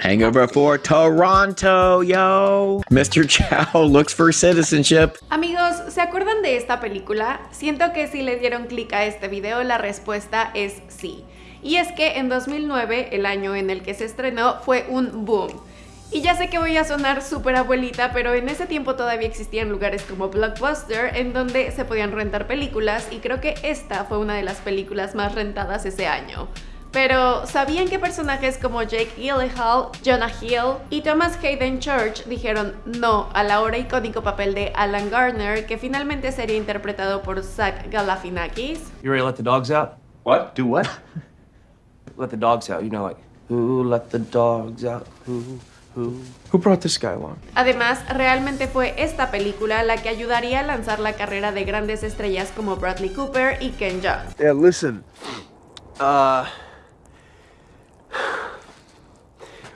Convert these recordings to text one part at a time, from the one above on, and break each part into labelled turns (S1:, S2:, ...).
S1: Hangover for Toronto, yo. Mr. Chow looks for citizenship.
S2: Amigos, ¿se acuerdan de esta película? Siento que si le dieron clic a este video, la respuesta es sí. Y es que en 2009, el año en el que se estrenó, fue un boom. Y ya sé que voy a sonar súper abuelita, pero en ese tiempo todavía existían lugares como Blockbuster en donde se podían rentar películas y creo que esta fue una de las películas más rentadas ese año. Pero, ¿sabían que personajes como Jake Gyllenhaal, Jonah Hill y Thomas Hayden Church dijeron no al ahora icónico papel de Alan Garner, que finalmente sería interpretado por Zach Galifianakis?
S3: You ready to let the dogs out?
S4: What? Do what?
S3: Let the dogs out. You know, like, who let the dogs out? Who, who?
S4: Who brought this guy along?
S2: Además, realmente fue esta película la que ayudaría a lanzar la carrera de grandes estrellas como Bradley Cooper y Ken Jeong.
S4: Yeah, listen. Uh.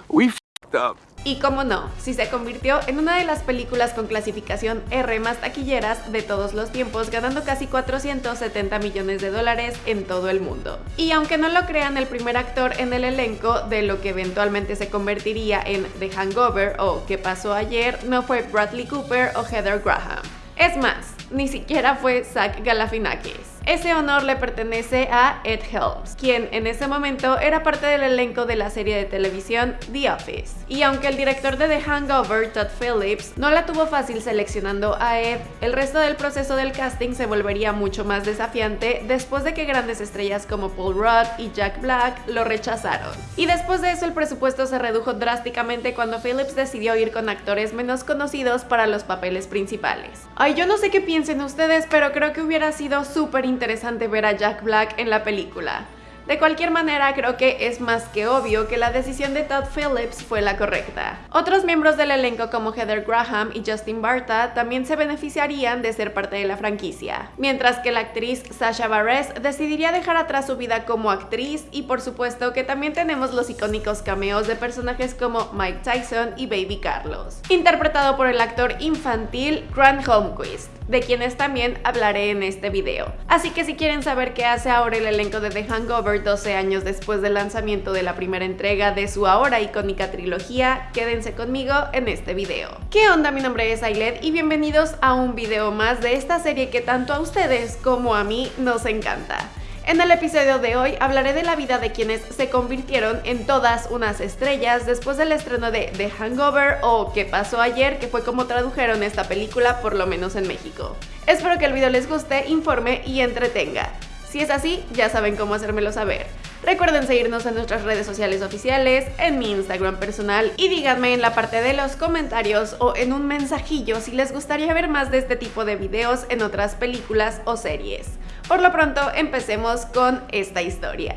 S4: We fed up.
S2: Y cómo no, si se convirtió en una de las películas con clasificación R más taquilleras de todos los tiempos, ganando casi 470 millones de dólares en todo el mundo. Y aunque no lo crean, el primer actor en el elenco de lo que eventualmente se convertiría en The Hangover o ¿Qué pasó ayer? no fue Bradley Cooper o Heather Graham. Es más, ni siquiera fue Zach Galifianakis. Ese honor le pertenece a Ed Helms, quien en ese momento era parte del elenco de la serie de televisión The Office. Y aunque el director de The Hangover, Todd Phillips, no la tuvo fácil seleccionando a Ed, el resto del proceso del casting se volvería mucho más desafiante después de que grandes estrellas como Paul Rudd y Jack Black lo rechazaron. Y después de eso el presupuesto se redujo drásticamente cuando Phillips decidió ir con actores menos conocidos para los papeles principales. Ay, yo no sé qué piensen ustedes, pero creo que hubiera sido súper interesante ver a Jack Black en la película. De cualquier manera, creo que es más que obvio que la decisión de Todd Phillips fue la correcta. Otros miembros del elenco como Heather Graham y Justin Barta también se beneficiarían de ser parte de la franquicia, mientras que la actriz Sasha Bareilles decidiría dejar atrás su vida como actriz y por supuesto que también tenemos los icónicos cameos de personajes como Mike Tyson y Baby Carlos, interpretado por el actor infantil Grant Holmquist de quienes también hablaré en este video. Así que si quieren saber qué hace ahora el elenco de The Hangover 12 años después del lanzamiento de la primera entrega de su ahora icónica trilogía, quédense conmigo en este video. ¿Qué onda? Mi nombre es Ailet y bienvenidos a un video más de esta serie que tanto a ustedes como a mí nos encanta. En el episodio de hoy hablaré de la vida de quienes se convirtieron en todas unas estrellas después del estreno de The Hangover o ¿Qué pasó ayer? que fue como tradujeron esta película por lo menos en México. Espero que el video les guste, informe y entretenga. Si es así, ya saben cómo hacérmelo saber. Recuerden seguirnos en nuestras redes sociales oficiales, en mi Instagram personal y díganme en la parte de los comentarios o en un mensajillo si les gustaría ver más de este tipo de videos en otras películas o series. Por lo pronto, empecemos con esta historia.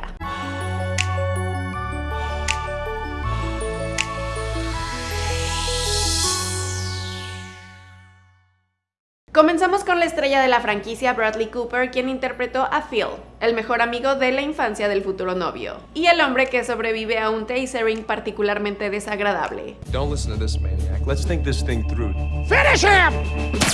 S2: Comenzamos con la estrella de la franquicia Bradley Cooper, quien interpretó a Phil, el mejor amigo de la infancia del futuro novio, y el hombre que sobrevive a un tasering particularmente desagradable.
S4: Don't listen to this maniac. Let's think this thing through.
S5: Finish him!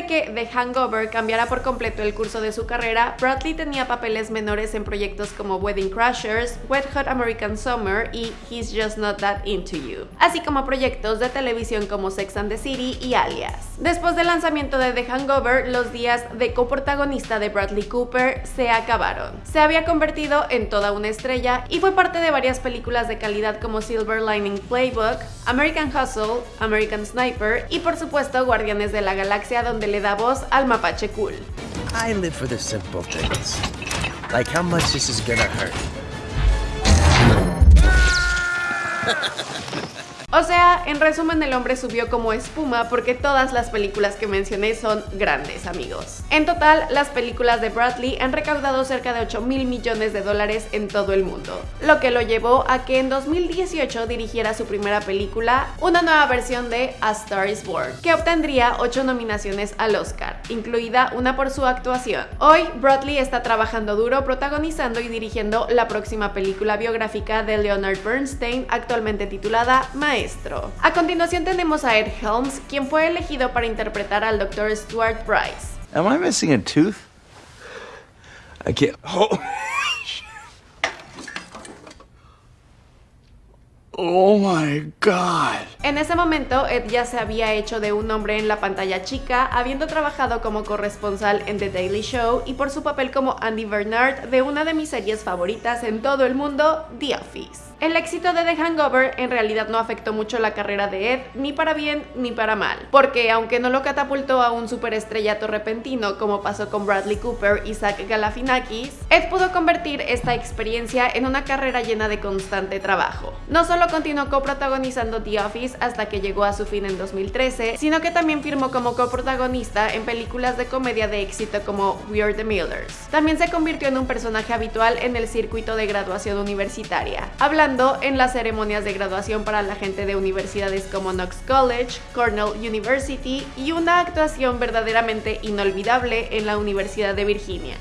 S2: De que The Hangover cambiara por completo el curso de su carrera, Bradley tenía papeles menores en proyectos como Wedding Crashers, Wet Hot American Summer y He's Just Not That Into You, así como proyectos de televisión como Sex and the City y Alias. Después del lanzamiento de The Hangover, los días de coprotagonista de Bradley Cooper se acabaron. Se había convertido en toda una estrella y fue parte de varias películas de calidad como Silver Lining Playbook, American Hustle, American Sniper y por supuesto Guardianes de la Galaxia donde le da voz al mapache cool.
S5: I live for the simple things. Like how much this is gonna hurt.
S2: O sea, en resumen el hombre subió como espuma porque todas las películas que mencioné son grandes amigos. En total, las películas de Bradley han recaudado cerca de 8 mil millones de dólares en todo el mundo, lo que lo llevó a que en 2018 dirigiera su primera película, una nueva versión de A Star is Born, que obtendría 8 nominaciones al Oscar, incluida una por su actuación. Hoy, Bradley está trabajando duro protagonizando y dirigiendo la próxima película biográfica de Leonard Bernstein, actualmente titulada Maestro. A continuación tenemos a Ed Helms, quien fue elegido para interpretar al Dr. Stuart Price.
S4: Am I missing a tooth? I can't. Oh. Oh my God.
S2: En ese momento, Ed ya se había hecho de un hombre en la pantalla chica, habiendo trabajado como corresponsal en The Daily Show y por su papel como Andy Bernard de una de mis series favoritas en todo el mundo, The Office. El éxito de The Hangover en realidad no afectó mucho la carrera de Ed, ni para bien ni para mal, porque aunque no lo catapultó a un superestrellato repentino como pasó con Bradley Cooper y Zach Galifianakis, Ed pudo convertir esta experiencia en una carrera llena de constante trabajo. No solo continuó coprotagonizando The Office hasta que llegó a su fin en 2013, sino que también firmó como coprotagonista en películas de comedia de éxito como We Are the Millers. También se convirtió en un personaje habitual en el circuito de graduación universitaria, hablando en las ceremonias de graduación para la gente de universidades como Knox College, Cornell University y una actuación verdaderamente inolvidable en la Universidad de Virginia.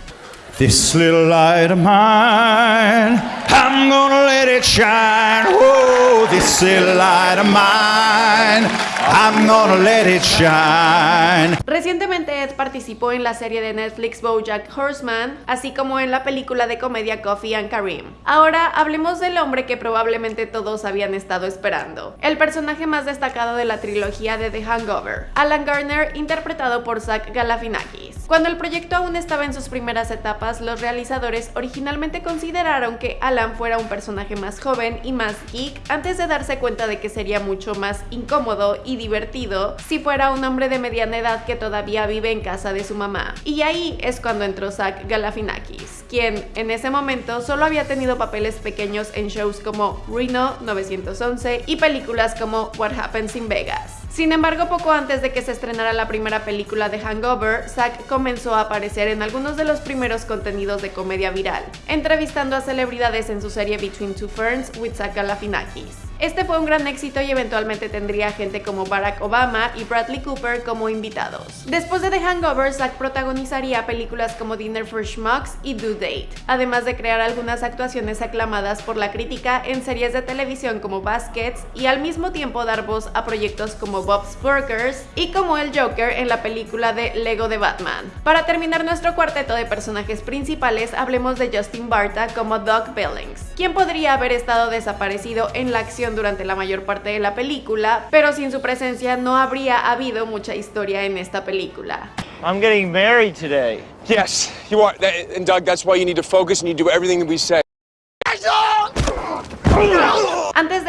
S6: I'm gonna let it shine.
S2: Recientemente Ed participó en la serie de Netflix BoJack Horseman, así como en la película de comedia Coffee and Kareem. Ahora hablemos del hombre que probablemente todos habían estado esperando, el personaje más destacado de la trilogía de The Hangover, Alan Garner, interpretado por Zach Galifianakis. Cuando el proyecto aún estaba en sus primeras etapas, los realizadores originalmente consideraron que Alan fuera un personaje más joven y más geek antes de darse cuenta de que sería mucho más incómodo y divertido si fuera un hombre de mediana edad que todavía vive en casa de su mamá. Y ahí es cuando entró Zach Galifianakis, quien en ese momento solo había tenido papeles pequeños en shows como Reno 911 y películas como What Happens in Vegas. Sin embargo, poco antes de que se estrenara la primera película de Hangover, Zack comenzó a aparecer en algunos de los primeros contenidos de comedia viral, entrevistando a celebridades en su serie Between Two Ferns with Zach Galifianakis. Este fue un gran éxito y eventualmente tendría gente como Barack Obama y Bradley Cooper como invitados. Después de The Hangover, Zack protagonizaría películas como Dinner for Schmucks y Do Date, además de crear algunas actuaciones aclamadas por la crítica en series de televisión como Baskets y al mismo tiempo dar voz a proyectos como Bob's Burgers y como el Joker en la película de Lego de Batman. Para terminar nuestro cuarteto de personajes principales, hablemos de Justin Barta como Doc Billings, quien podría haber estado desaparecido en la acción durante la mayor parte de la película, pero sin su presencia no habría habido mucha historia en esta película.
S7: I'm getting married today.
S4: Yes, you are. And Doug, that's why you need to focus and you do everything that we say.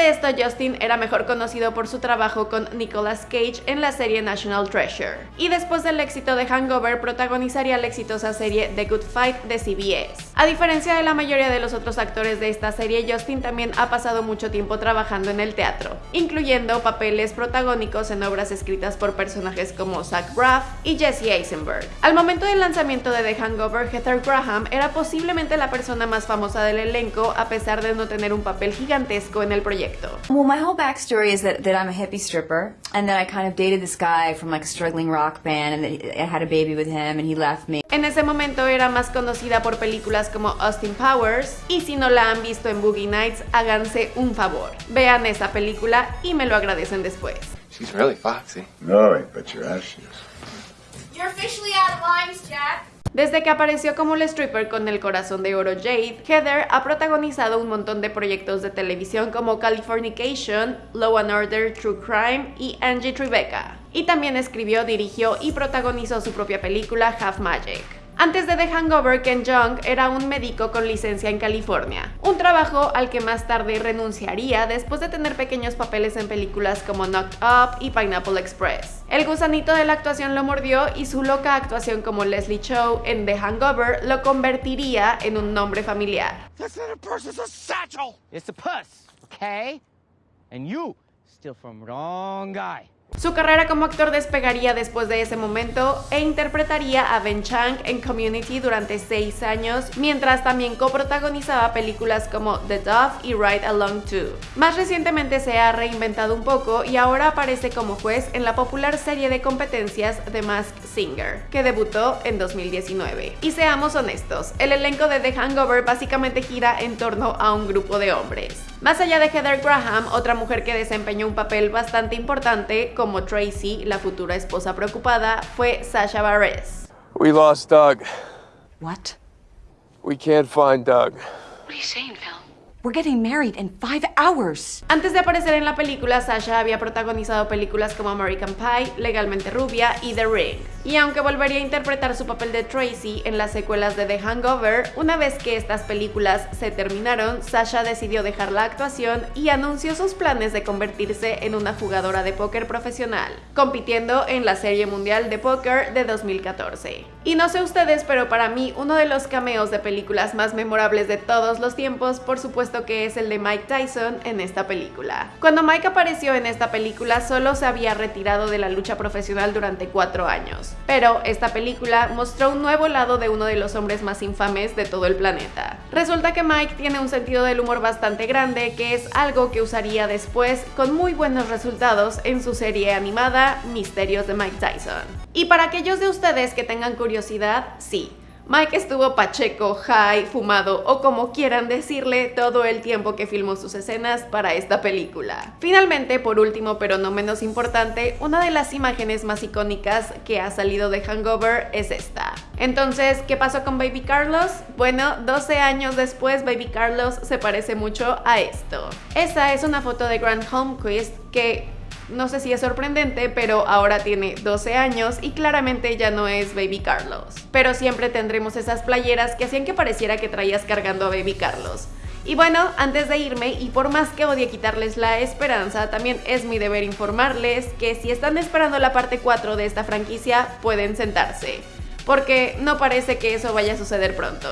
S2: De esto, Justin era mejor conocido por su trabajo con Nicolas Cage en la serie National Treasure. Y después del éxito de Hangover, protagonizaría la exitosa serie The Good Fight de CBS. A diferencia de la mayoría de los otros actores de esta serie, Justin también ha pasado mucho tiempo trabajando en el teatro, incluyendo papeles protagónicos en obras escritas por personajes como Zach Braff y Jesse Eisenberg. Al momento del lanzamiento de The Hangover, Heather Graham era posiblemente la persona más famosa del elenco a pesar de no tener un papel gigantesco en el proyecto.
S8: Well, my whole backstory is that, that I'm a hippie stripper, and then I kind of dated this guy from like a struggling rock band, and I had a baby with him, and he left me.
S2: En ese momento era más conocida por películas como Austin Powers, y si no la han visto en Boogie Nights, háganse un favor. Vean esa película y me lo agradecen después.
S4: She's really foxy.
S9: No, I bet your ass she is.
S10: You're officially out of lines, Jack.
S2: Desde que apareció como el stripper con el corazón de oro Jade, Heather ha protagonizado un montón de proyectos de televisión como Californication, Law and Order, True Crime y Angie Tribeca. Y también escribió, dirigió y protagonizó su propia película Half Magic. Antes de The Hangover, Ken Jeong era un médico con licencia en California, un trabajo al que más tarde renunciaría después de tener pequeños papeles en películas como Knocked Up y Pineapple Express. El gusanito de la actuación lo mordió y su loca actuación como Leslie Chow en The Hangover lo convertiría en un nombre familiar.
S5: That's not a purse, it's a satchel! It's a puss, okay? And you, still from wrong guy.
S2: Su carrera como actor despegaría después de ese momento e interpretaría a Ben Chang en Community durante seis años, mientras también coprotagonizaba películas como The Dove y Ride Along 2. Más recientemente se ha reinventado un poco y ahora aparece como juez en la popular serie de competencias The Masked Singer, que debutó en 2019. Y seamos honestos, el elenco de The Hangover básicamente gira en torno a un grupo de hombres. Más allá de Heather Graham, otra mujer que desempeñó un papel bastante importante como Tracy, la futura esposa preocupada, fue Sasha Bareilles.
S4: We lost Doug.
S8: What?
S4: We can't find Doug.
S10: What are you saying, Phil?
S11: We're getting married in five hours.
S2: Antes de aparecer en la película, Sasha había protagonizado películas como American Pie, Legalmente Rubia y The Ring. Y aunque volvería a interpretar su papel de Tracy en las secuelas de The Hangover, una vez que estas películas se terminaron, Sasha decidió dejar la actuación y anunció sus planes de convertirse en una jugadora de póker profesional, compitiendo en la Serie Mundial de Póker de 2014. Y no sé ustedes, pero para mí uno de los cameos de películas más memorables de todos los tiempos, por supuesto que es el de Mike Tyson en esta película. Cuando Mike apareció en esta película solo se había retirado de la lucha profesional durante cuatro años, pero esta película mostró un nuevo lado de uno de los hombres más infames de todo el planeta. Resulta que Mike tiene un sentido del humor bastante grande que es algo que usaría después con muy buenos resultados en su serie animada Misterios de Mike Tyson. Y para aquellos de ustedes que tengan curiosidad, sí, Mike estuvo pacheco, high, fumado o como quieran decirle todo el tiempo que filmó sus escenas para esta película. Finalmente, por último pero no menos importante, una de las imágenes más icónicas que ha salido de Hangover es esta. Entonces, ¿qué pasó con Baby Carlos? Bueno, 12 años después Baby Carlos se parece mucho a esto. Esta es una foto de Grant Holmquist que no sé si es sorprendente, pero ahora tiene 12 años y claramente ya no es Baby Carlos. Pero siempre tendremos esas playeras que hacían que pareciera que traías cargando a Baby Carlos. Y bueno, antes de irme, y por más que odie quitarles la esperanza, también es mi deber informarles que si están esperando la parte 4 de esta franquicia, pueden sentarse. Porque no parece que eso vaya a suceder pronto.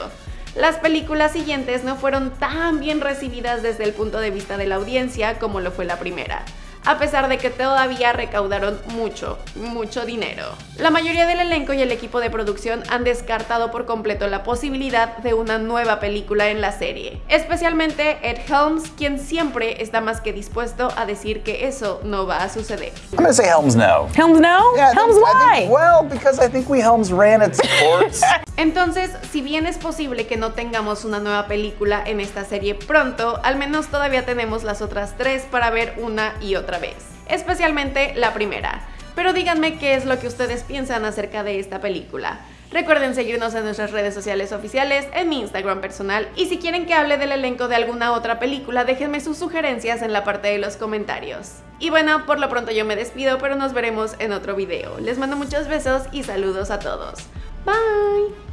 S2: Las películas siguientes no fueron tan bien recibidas desde el punto de vista de la audiencia como lo fue la primera a pesar de que todavía recaudaron mucho, mucho dinero. La mayoría del elenco y el equipo de producción han descartado por completo la posibilidad de una nueva película en la serie, especialmente Ed Helms, quien siempre está más que dispuesto a decir que eso no va a suceder.
S12: I'm gonna say Helms no.
S11: Helms no?
S12: Yeah,
S11: Helms
S12: think-
S11: why?
S12: think- well, because I think we Helms ran its course.
S2: Entonces, si bien es posible que no tengamos una nueva película en esta serie pronto, al menos todavía tenemos las otras tres para ver una y otra vez, especialmente la primera. Pero díganme qué es lo que ustedes piensan acerca de esta película. Recuerden seguirnos en nuestras redes sociales oficiales, en mi Instagram personal y si quieren que hable del elenco de alguna otra película, déjenme sus sugerencias en la parte de los comentarios. Y bueno, por lo pronto yo me despido, pero nos veremos en otro video. Les mando muchos besos y saludos a todos. Bye!